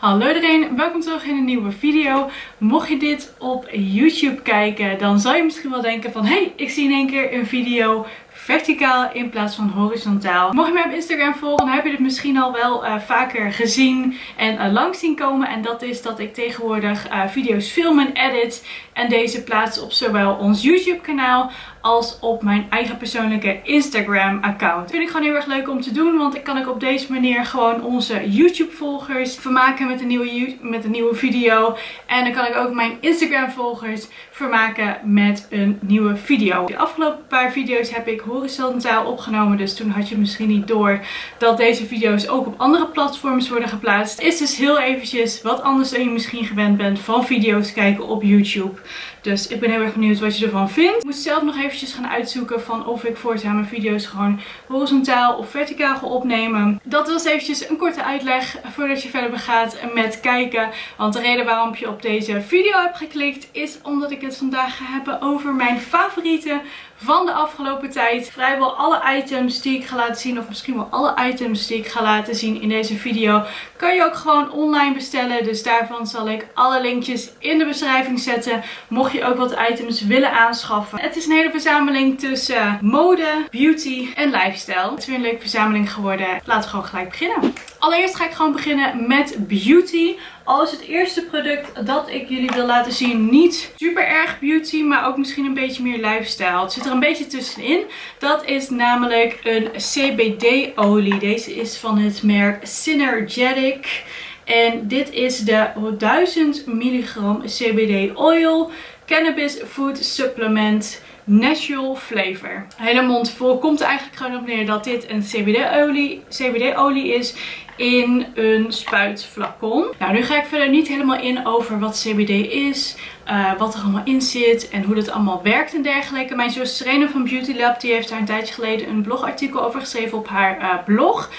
Hallo iedereen, welkom terug in een nieuwe video. Mocht je dit op YouTube kijken, dan zal je misschien wel denken van... Hey, ik zie in één keer een video verticaal in plaats van horizontaal. Mocht je mij op Instagram volgen, dan heb je dit misschien al wel uh, vaker gezien en uh, langs zien komen. En dat is dat ik tegenwoordig uh, video's film en edit en deze plaats op zowel ons YouTube kanaal als op mijn eigen persoonlijke Instagram account. Dat vind ik gewoon heel erg leuk om te doen, want ik kan ik op deze manier gewoon onze YouTube volgers vermaken met een nieuwe, met een nieuwe video. En dan kan ik ook mijn Instagram volgers vermaken met een nieuwe video. De afgelopen paar video's heb ik horizontaal opgenomen, dus toen had je misschien niet door dat deze video's ook op andere platforms worden geplaatst. Is dus heel eventjes wat anders dan je misschien gewend bent van video's kijken op YouTube. Dus ik ben heel erg benieuwd wat je ervan vindt. Ik moet zelf nog eventjes gaan uitzoeken van of ik voortaan mijn video's gewoon horizontaal of verticaal ga opnemen. Dat was eventjes een korte uitleg voordat je verder begaat met kijken. Want de reden waarom je op deze video hebt geklikt is omdat ik het vandaag ga hebben over mijn favoriete van de afgelopen tijd. Vrijwel alle items die ik ga laten zien, of misschien wel alle items die ik ga laten zien in deze video, kan je ook gewoon online bestellen. Dus daarvan zal ik alle linkjes in de beschrijving zetten, mocht je ook wat items willen aanschaffen. Het is een hele verzameling tussen mode, beauty en lifestyle. Het is weer een leuke verzameling geworden. Laten we gewoon gelijk beginnen. Allereerst ga ik gewoon beginnen met beauty. Al is het eerste product dat ik jullie wil laten zien niet super erg beauty, maar ook misschien een beetje meer lifestyle. Het zit er een beetje tussenin. Dat is namelijk een CBD olie. Deze is van het merk Synergetic. En dit is de 1000 milligram CBD oil cannabis food supplement natural flavor. Hele mond vol komt eigenlijk gewoon op neer dat dit een CBD-olie CBD -olie is in een spuitflacon. Nou, nu ga ik verder niet helemaal in over wat CBD is, uh, wat er allemaal in zit en hoe dat allemaal werkt en dergelijke. Mijn zus Serena van Beauty Lab die heeft daar een tijdje geleden een blogartikel over geschreven op haar uh, blog.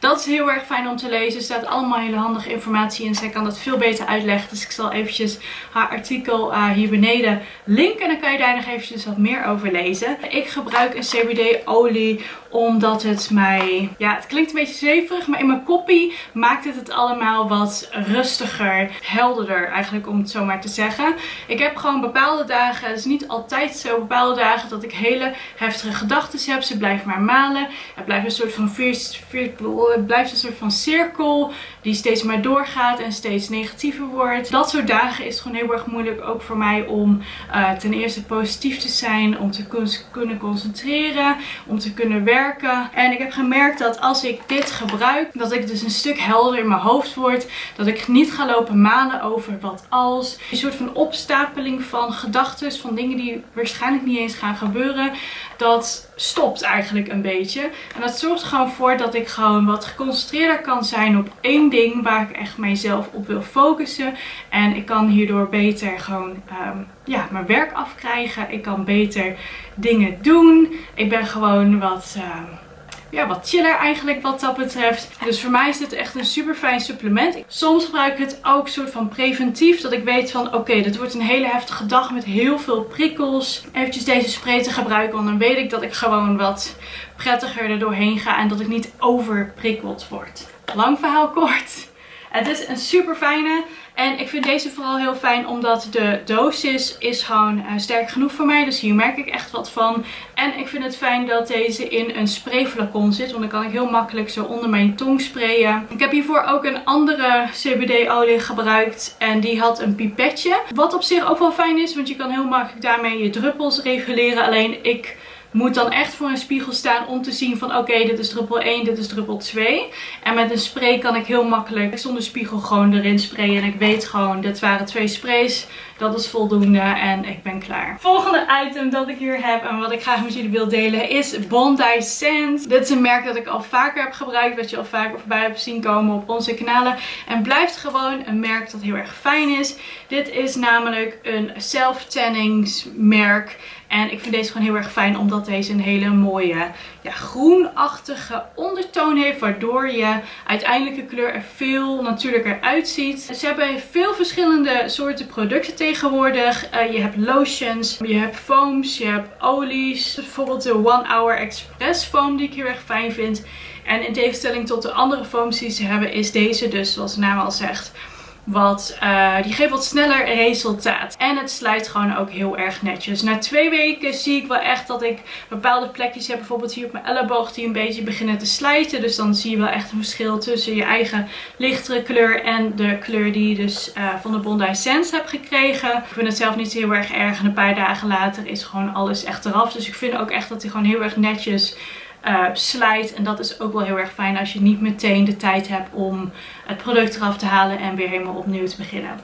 Dat is heel erg fijn om te lezen. Er staat allemaal hele handige informatie in. Zij kan dat veel beter uitleggen. Dus ik zal eventjes haar artikel uh, hier beneden linken. En dan kan je daar nog eventjes wat meer over lezen. Ik gebruik een CBD olie omdat het mij... Ja, het klinkt een beetje zweverig. Maar in mijn koppie maakt het het allemaal wat rustiger, helderder eigenlijk om het zo maar te zeggen. Ik heb gewoon bepaalde dagen, het is niet altijd zo, bepaalde dagen dat ik hele heftige gedachten heb. Ze blijven maar malen. Het blijft een soort van veer, het blijft een soort van cirkel die steeds maar doorgaat en steeds negatiever wordt. Dat soort dagen is gewoon heel erg moeilijk ook voor mij om uh, ten eerste positief te zijn, om te kunnen concentreren, om te kunnen werken. En ik heb gemerkt dat als ik dit gebruik, dat ik dus een stuk helder in mijn hoofd word. Dat ik niet ga lopen malen over wat als. Een soort van opstapeling van gedachten, van dingen die waarschijnlijk niet eens gaan gebeuren. Dat stopt eigenlijk een beetje. En dat zorgt gewoon voor dat ik gewoon wat geconcentreerder kan zijn op één ding waar ik echt mijzelf op wil focussen. En ik kan hierdoor beter gewoon um, ja, mijn werk afkrijgen. Ik kan beter dingen doen. Ik ben gewoon wat... Um, ja, wat chiller eigenlijk wat dat betreft. Dus voor mij is dit echt een super fijn supplement. Soms gebruik ik het ook soort van preventief. Dat ik weet van oké, dit wordt een hele heftige dag met heel veel prikkels. Eventjes deze spray te gebruiken. Want dan weet ik dat ik gewoon wat prettiger er doorheen ga. En dat ik niet overprikkeld word. Lang verhaal kort. Het is een super fijne. En ik vind deze vooral heel fijn omdat de dosis is gewoon uh, sterk genoeg voor mij. Dus hier merk ik echt wat van. En ik vind het fijn dat deze in een sprayflacon zit. Want dan kan ik heel makkelijk zo onder mijn tong sprayen. Ik heb hiervoor ook een andere CBD olie gebruikt. En die had een pipetje. Wat op zich ook wel fijn is. Want je kan heel makkelijk daarmee je druppels reguleren. Alleen ik moet dan echt voor een spiegel staan om te zien van oké, dit is druppel 1, dit is druppel 2. En met een spray kan ik heel makkelijk zonder spiegel gewoon erin sprayen. En ik weet gewoon, dit waren twee sprays. Dat is voldoende en ik ben klaar. Volgende item dat ik hier heb en wat ik graag met jullie wil delen is Bondi Sands. Dit is een merk dat ik al vaker heb gebruikt. Wat je al vaker voorbij hebt zien komen op onze kanalen. En blijft gewoon een merk dat heel erg fijn is. Dit is namelijk een self-tanningsmerk. En ik vind deze gewoon heel erg fijn omdat deze een hele mooie ja, groenachtige ondertoon heeft. Waardoor je uiteindelijke kleur er veel natuurlijker uitziet. Ze hebben veel verschillende soorten producten tegenwoordig. Uh, je hebt lotions, je hebt foams, je hebt olies. Bijvoorbeeld de One Hour Express foam die ik heel erg fijn vind. En in tegenstelling tot de andere foams die ze hebben is deze dus, zoals de naam al zegt, wat, uh, die geeft wat sneller resultaat. En het slijt gewoon ook heel erg netjes. Na twee weken zie ik wel echt dat ik bepaalde plekjes heb. Bijvoorbeeld hier op mijn elleboog die een beetje beginnen te slijten. Dus dan zie je wel echt een verschil tussen je eigen lichtere kleur en de kleur die je dus uh, van de Bondi Sense hebt gekregen. Ik vind het zelf niet heel erg erg. En een paar dagen later is gewoon alles echt eraf. Dus ik vind ook echt dat hij gewoon heel erg netjes uh, slijt. En dat is ook wel heel erg fijn als je niet meteen de tijd hebt om het product eraf te halen en weer helemaal opnieuw te beginnen.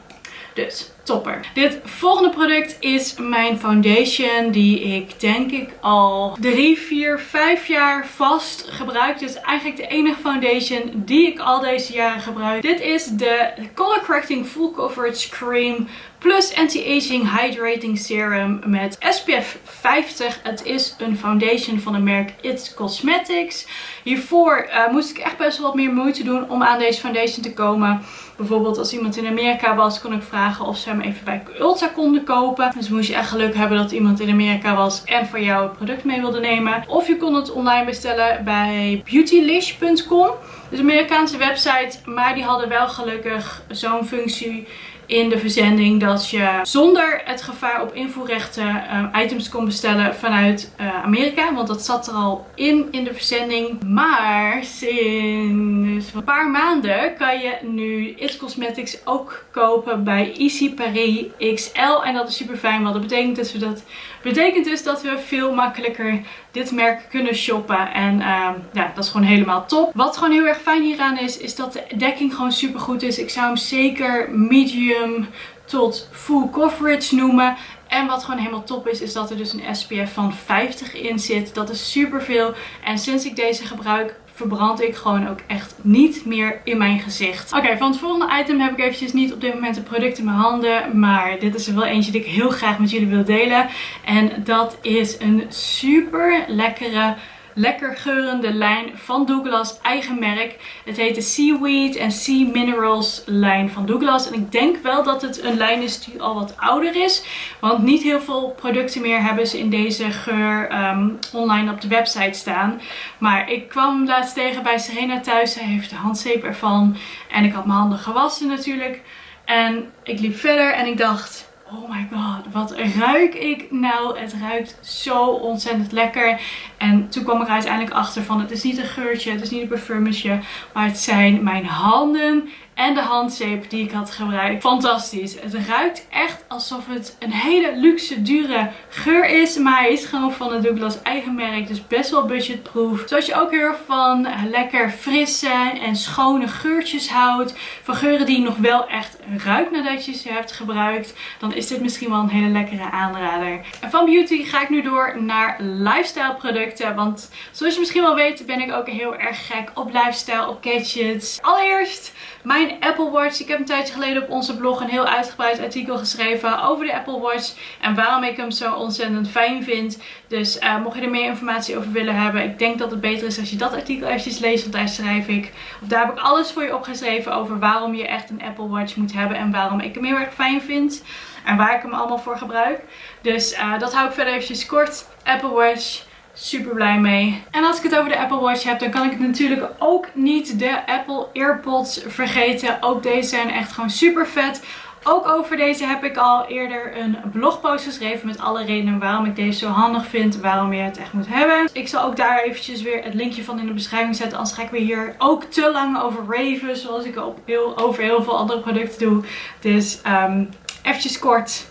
Dus topper. Dit volgende product is mijn foundation die ik denk ik al 3, 4, 5 jaar vast gebruik. Dit is eigenlijk de enige foundation die ik al deze jaren gebruik. Dit is de Color Correcting Full Coverage Cream plus Anti-Aging Hydrating Serum met SPF 50. Het is een foundation van het merk It's Cosmetics. Hiervoor uh, moest ik echt best wel wat meer moeite doen om aan deze foundation te komen. Bijvoorbeeld als iemand in Amerika was, kon ik vragen of ze hem even bij Ulta konden kopen. Dus moest je echt geluk hebben dat iemand in Amerika was en voor jou het product mee wilde nemen. Of je kon het online bestellen bij beautylish.com. Dus Amerikaanse website, maar die hadden wel gelukkig zo'n functie in de verzending dat je zonder het gevaar op invoerrechten uh, items kon bestellen vanuit uh, Amerika. Want dat zat er al in in de verzending. Maar sinds een paar maanden kan je nu It Cosmetics ook kopen bij Easy Paris XL. En dat is super fijn, want dat betekent dus dat, betekent dus dat we veel makkelijker dit merk kunnen shoppen. En uh, ja, dat is gewoon helemaal top. Wat gewoon heel erg fijn hieraan is, is dat de dekking gewoon super goed is. Ik zou hem zeker medium tot full coverage noemen. En wat gewoon helemaal top is, is dat er dus een SPF van 50 in zit. Dat is super veel. En sinds ik deze gebruik, verbrand ik gewoon ook echt niet meer in mijn gezicht. Oké, van het volgende item heb ik eventjes niet op dit moment een product in mijn handen. Maar dit is er wel eentje die ik heel graag met jullie wil delen. En dat is een super lekkere lekker geurende lijn van Douglas, eigen merk. Het heet de Seaweed en Sea Minerals lijn van Douglas. En ik denk wel dat het een lijn is die al wat ouder is. Want niet heel veel producten meer hebben ze in deze geur ehm, online op de website staan. Maar ik kwam laatst tegen bij Serena thuis. Zij heeft de handzeep ervan. En ik had mijn handen gewassen natuurlijk. En ik liep verder en ik dacht Oh my god, wat ruik ik nou? Het ruikt zo ontzettend lekker. En toen kwam ik er uiteindelijk achter van het is niet een geurtje, het is niet een parfumetje. Maar het zijn mijn handen en de handzeep die ik had gebruikt. Fantastisch. Het ruikt echt alsof het een hele luxe, dure geur is. Maar hij is gewoon van het Douglas eigen merk. Dus best wel budgetproof. Zoals je ook heel van lekker frisse en schone geurtjes houdt. Van geuren die nog wel echt ruikt nadat je ze hebt gebruikt. Dan is dit misschien wel een hele lekkere aanrader. En van beauty ga ik nu door naar lifestyle producten. Want zoals je misschien wel weet ben ik ook heel erg gek op lifestyle, op gadgets. Allereerst Apple Watch. Ik heb een tijdje geleden op onze blog een heel uitgebreid artikel geschreven over de Apple Watch. En waarom ik hem zo ontzettend fijn vind. Dus uh, mocht je er meer informatie over willen hebben. Ik denk dat het beter is als je dat artikel eventjes leest. Want daar schrijf ik, of daar heb ik alles voor je opgeschreven over waarom je echt een Apple Watch moet hebben. En waarom ik hem heel erg fijn vind. En waar ik hem allemaal voor gebruik. Dus uh, dat hou ik verder eventjes kort. Apple Watch super blij mee. En als ik het over de Apple Watch heb, dan kan ik natuurlijk ook niet de Apple AirPods vergeten. Ook deze zijn echt gewoon super vet. Ook over deze heb ik al eerder een blogpost geschreven met alle redenen waarom ik deze zo handig vind. Waarom je het echt moet hebben. Ik zal ook daar eventjes weer het linkje van in de beschrijving zetten. Anders ga ik weer hier ook te lang over raven. Zoals ik op heel, over heel veel andere producten doe. Dus um, eventjes kort.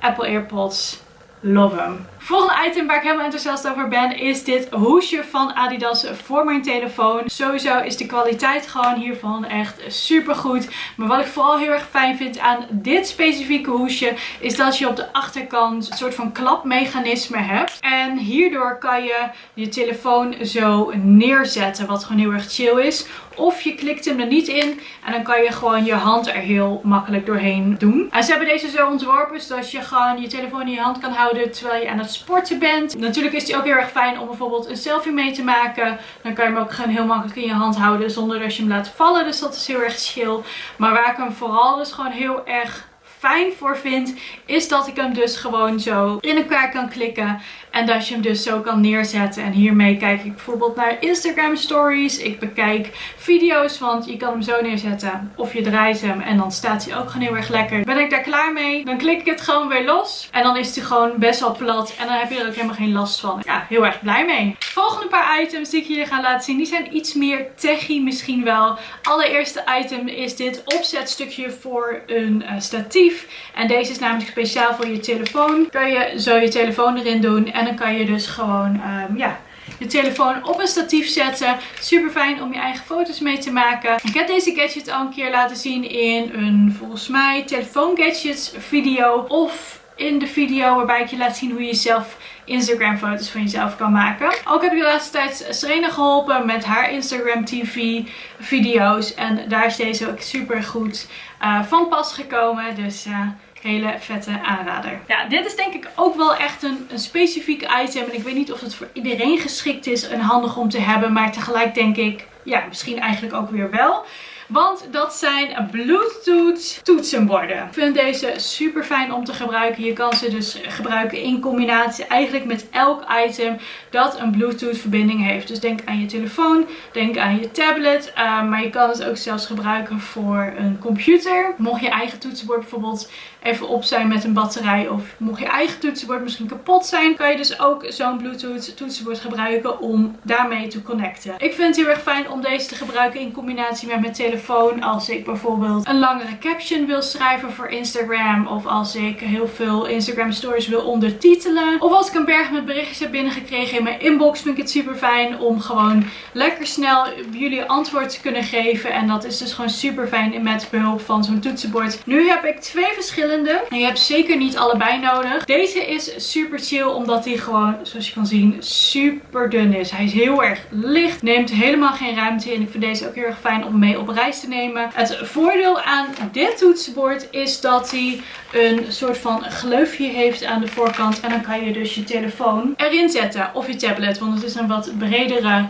Apple AirPods. Love them. Volgende item waar ik helemaal enthousiast over ben is dit hoesje van Adidas voor mijn telefoon. Sowieso is de kwaliteit gewoon hiervan echt super goed. Maar wat ik vooral heel erg fijn vind aan dit specifieke hoesje is dat je op de achterkant een soort van klapmechanisme hebt. En hierdoor kan je je telefoon zo neerzetten wat gewoon heel erg chill is. Of je klikt hem er niet in en dan kan je gewoon je hand er heel makkelijk doorheen doen. En ze hebben deze zo ontworpen zodat je gewoon je telefoon in je hand kan houden terwijl je aan het sporten bent. Natuurlijk is die ook heel erg fijn om bijvoorbeeld een selfie mee te maken. Dan kan je hem ook gewoon heel makkelijk in je hand houden zonder dat je hem laat vallen. Dus dat is heel erg chill. Maar waar ik hem vooral dus gewoon heel erg fijn voor vind, is dat ik hem dus gewoon zo in elkaar kan klikken. En dat je hem dus zo kan neerzetten. En hiermee kijk ik bijvoorbeeld naar Instagram stories. Ik bekijk video's, want je kan hem zo neerzetten. Of je draait hem en dan staat hij ook gewoon heel erg lekker. Ben ik daar klaar mee, dan klik ik het gewoon weer los. En dan is hij gewoon best wel plat. En dan heb je er ook helemaal geen last van. Ja, heel erg blij mee. Volgende paar items die ik jullie ga laten zien, die zijn iets meer techy misschien wel. Allereerste item is dit opzetstukje voor een uh, statief. En deze is namelijk speciaal voor je telefoon. Kan je zo je telefoon erin doen en dan kan je dus gewoon um, ja, je telefoon op een statief zetten. Super fijn om je eigen foto's mee te maken. Ik heb deze gadget al een keer laten zien in een volgens mij telefoon gadgets video. Of in de video waarbij ik je laat zien hoe je zelf Instagram foto's van jezelf kan maken. Ook heb ik de laatste tijd Serena geholpen met haar Instagram TV video's. En daar is deze ook super goed uh, van pas gekomen. Dus uh, hele vette aanrader. Ja, dit is denk ik ook wel echt een, een specifiek item. En ik weet niet of het voor iedereen geschikt is en handig om te hebben. Maar tegelijk denk ik, ja, misschien eigenlijk ook weer wel. Want dat zijn Bluetooth toetsenborden. Ik vind deze super fijn om te gebruiken. Je kan ze dus gebruiken in combinatie eigenlijk met elk item dat een Bluetooth verbinding heeft. Dus denk aan je telefoon, denk aan je tablet. Uh, maar je kan het ook zelfs gebruiken voor een computer. Mocht je eigen toetsenbord bijvoorbeeld even op zijn met een batterij. Of mocht je eigen toetsenbord misschien kapot zijn. Kan je dus ook zo'n Bluetooth toetsenbord gebruiken om daarmee te connecten. Ik vind het heel erg fijn om deze te gebruiken in combinatie met mijn telefoon. Als ik bijvoorbeeld een langere caption wil schrijven voor Instagram. Of als ik heel veel Instagram stories wil ondertitelen. Of als ik een berg met berichtjes heb binnengekregen in mijn inbox. Vind ik het super fijn om gewoon lekker snel jullie antwoord te kunnen geven. En dat is dus gewoon super fijn met behulp van zo'n toetsenbord. Nu heb ik twee verschillende en je hebt zeker niet allebei nodig. Deze is super chill omdat hij gewoon, zoals je kan zien, super dun is. Hij is heel erg licht, neemt helemaal geen ruimte in. Ik vind deze ook heel erg fijn om mee op reis te nemen. Het voordeel aan dit toetsenbord is dat hij een soort van gleufje heeft aan de voorkant. En dan kan je dus je telefoon erin zetten of je tablet, want het is een wat bredere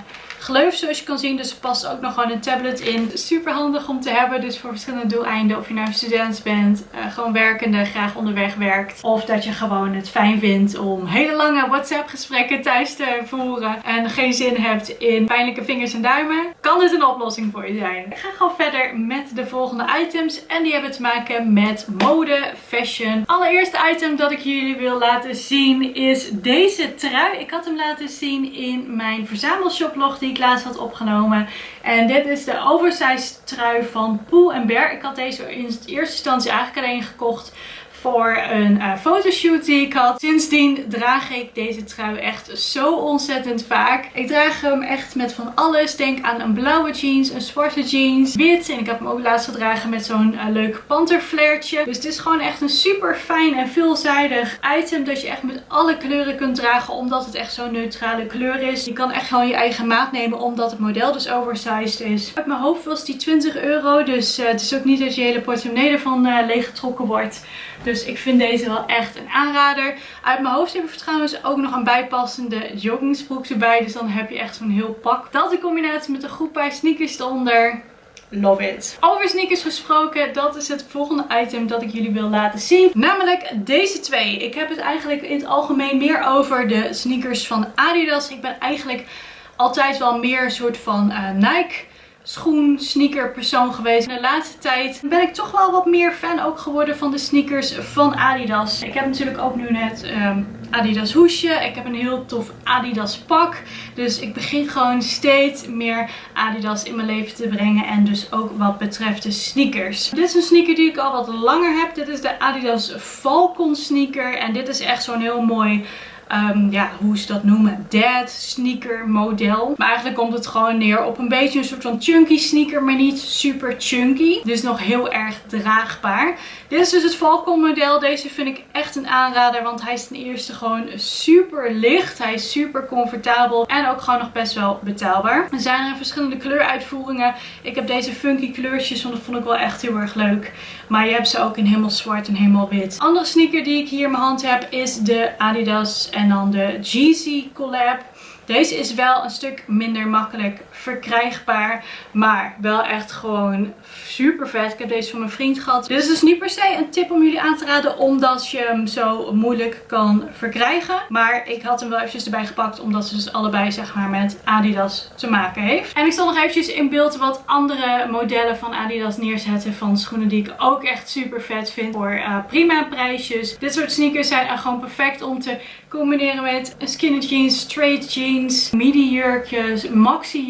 gleuf zoals je kan zien. Dus er past ook nog gewoon een tablet in. Super handig om te hebben. Dus voor verschillende doeleinden. Of je nou student bent, uh, gewoon werkende, graag onderweg werkt. Of dat je gewoon het fijn vindt om hele lange WhatsApp gesprekken thuis te voeren. En geen zin hebt in pijnlijke vingers en duimen. Kan dit een oplossing voor je zijn. Ik ga gewoon verder met de volgende items. En die hebben te maken met mode, fashion. Allereerste item dat ik jullie wil laten zien is deze trui. Ik had hem laten zien in mijn verzamelshoplog die ik laatst had opgenomen. En dit is de oversized trui van Pool Bear. Ik had deze in eerste instantie eigenlijk alleen gekocht voor een uh, fotoshoot die ik had. Sindsdien draag ik deze trui echt zo ontzettend vaak. Ik draag hem echt met van alles. Denk aan een blauwe jeans, een zwarte jeans, wit. En ik heb hem ook laatst gedragen met zo'n uh, leuk panterflairtje. Dus het is gewoon echt een super fijn en veelzijdig item dat je echt met alle kleuren kunt dragen. Omdat het echt zo'n neutrale kleur is. Je kan echt gewoon je eigen maat nemen omdat het model dus oversized is. Uit mijn hoofd was die 20 euro. Dus uh, het is ook niet dat je hele portemonnee ervan leeggetrokken wordt. Dus ik vind deze wel echt een aanrader. Uit mijn hoofd heb ik trouwens ook nog een bijpassende joggingsbroek erbij. Dus dan heb je echt zo'n heel pak. Dat in combinatie met een goed paar sneakers eronder. Love it. Over sneakers gesproken, dat is het volgende item dat ik jullie wil laten zien. Namelijk deze twee. Ik heb het eigenlijk in het algemeen meer over de sneakers van Adidas. Ik ben eigenlijk altijd wel meer een soort van uh, Nike schoen, sneaker persoon geweest. In de laatste tijd ben ik toch wel wat meer fan ook geworden van de sneakers van Adidas. Ik heb natuurlijk ook nu net um, Adidas hoesje. Ik heb een heel tof Adidas pak. Dus ik begin gewoon steeds meer Adidas in mijn leven te brengen. En dus ook wat betreft de sneakers. Dit is een sneaker die ik al wat langer heb. Dit is de Adidas Falcon sneaker. En dit is echt zo'n heel mooi um, ja, hoe ze dat noemen, dad sneaker model. Maar eigenlijk komt het gewoon neer op een beetje een soort van chunky sneaker, maar niet super chunky. Dus nog heel erg draagbaar. Dit is dus het Falcon model. Deze vind ik echt een aanrader, want hij is ten eerste gewoon super licht. Hij is super comfortabel en ook gewoon nog best wel betaalbaar. Er zijn er verschillende kleuruitvoeringen. Ik heb deze funky kleurtjes, want dat vond ik wel echt heel erg leuk. Maar je hebt ze ook in helemaal zwart en helemaal wit. Andere sneaker die ik hier in mijn hand heb is de Adidas en dan de Jeezy collab. Deze is wel een stuk minder makkelijk verkrijgbaar. Maar wel echt gewoon super vet. Ik heb deze van mijn vriend gehad. Dit is dus niet per se een tip om jullie aan te raden. Omdat je hem zo moeilijk kan verkrijgen. Maar ik had hem wel eventjes erbij gepakt. Omdat ze dus allebei zeg maar met Adidas te maken heeft. En ik zal nog eventjes in beeld wat andere modellen van Adidas neerzetten. Van schoenen die ik ook echt super vet vind. Voor uh, prima prijsjes. Dit soort sneakers zijn gewoon perfect om te combineren met skinny jeans, straight jeans, midi jurkjes, maxi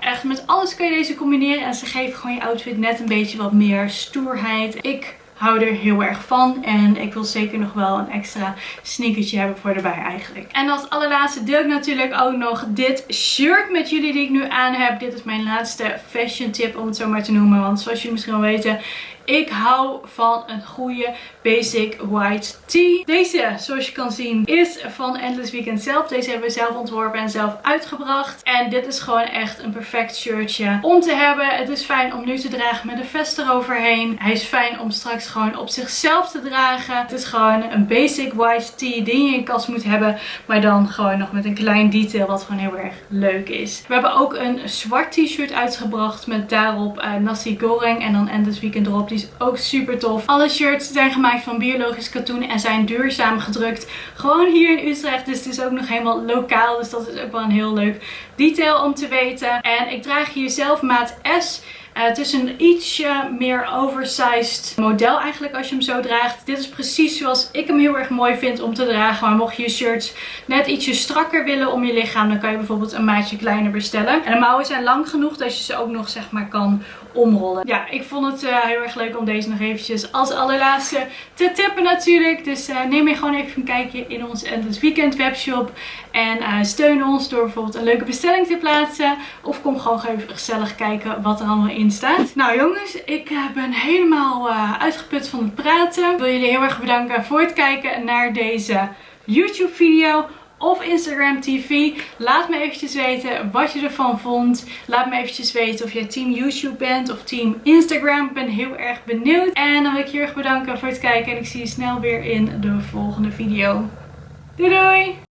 Echt met alles kun je deze combineren en ze geven gewoon je outfit net een beetje wat meer stoerheid. Ik hou er heel erg van. En ik wil zeker nog wel een extra sneakertje hebben voor erbij eigenlijk. En als allerlaatste deel ik natuurlijk ook nog dit shirt met jullie die ik nu aan heb. Dit is mijn laatste fashion tip om het zo maar te noemen. Want zoals jullie misschien wel weten ik hou van een goede basic white tee. Deze, zoals je kan zien, is van Endless Weekend zelf. Deze hebben we zelf ontworpen en zelf uitgebracht. En dit is gewoon echt een perfect shirtje om te hebben. Het is fijn om nu te dragen met een vest eroverheen. Hij is fijn om straks gewoon op zichzelf te dragen. Het is gewoon een basic white tee die je in je kast moet hebben. Maar dan gewoon nog met een klein detail wat gewoon heel erg leuk is. We hebben ook een zwart t-shirt uitgebracht met daarop uh, nasi goreng en dan Endless Weekend erop. Die is ook super tof. Alle shirts zijn gemaakt van biologisch katoen en zijn duurzaam gedrukt. Gewoon hier in Utrecht. Dus het is ook nog helemaal lokaal. Dus dat is ook wel een heel leuk detail om te weten. En ik draag hier zelf maat S. Uh, het is een ietsje meer oversized model eigenlijk als je hem zo draagt. Dit is precies zoals ik hem heel erg mooi vind om te dragen. Maar mocht je je shirts net ietsje strakker willen om je lichaam, dan kan je bijvoorbeeld een maatje kleiner bestellen. En de mouwen zijn lang genoeg dat je ze ook nog zeg maar kan omrollen. Ja, ik vond het uh, heel erg leuk om deze nog eventjes als allerlaatste te tippen natuurlijk. Dus uh, neem je gewoon even een kijkje in onze Endless Weekend webshop. En steun ons door bijvoorbeeld een leuke bestelling te plaatsen. Of kom gewoon even gezellig kijken wat er allemaal staat. Nou jongens, ik ben helemaal uitgeput van het praten. Ik wil jullie heel erg bedanken voor het kijken naar deze YouTube video of Instagram TV. Laat me eventjes weten wat je ervan vond. Laat me eventjes weten of jij team YouTube bent of team Instagram. Ik ben heel erg benieuwd. En dan wil ik je heel erg bedanken voor het kijken. En ik zie je snel weer in de volgende video. Doei doei!